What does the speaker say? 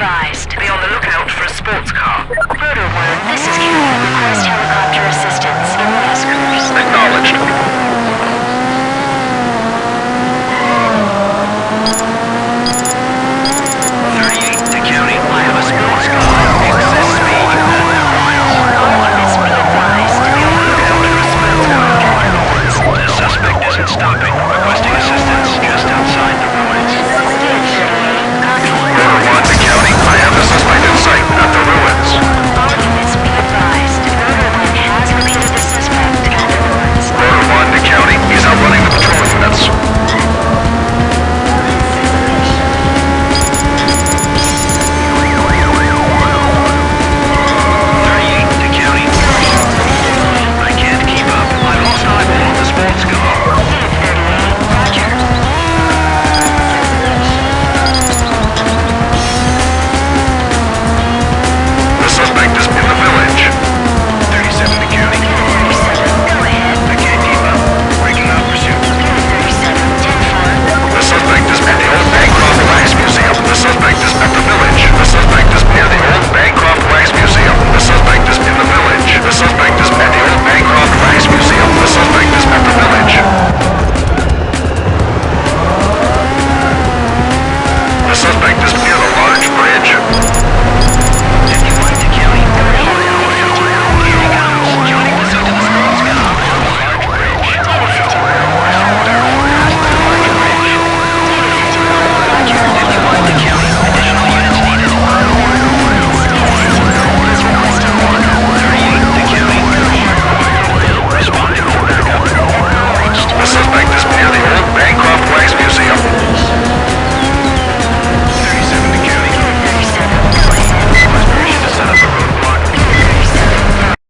advised. Be on the lookout for a sports car. Rotor 1, this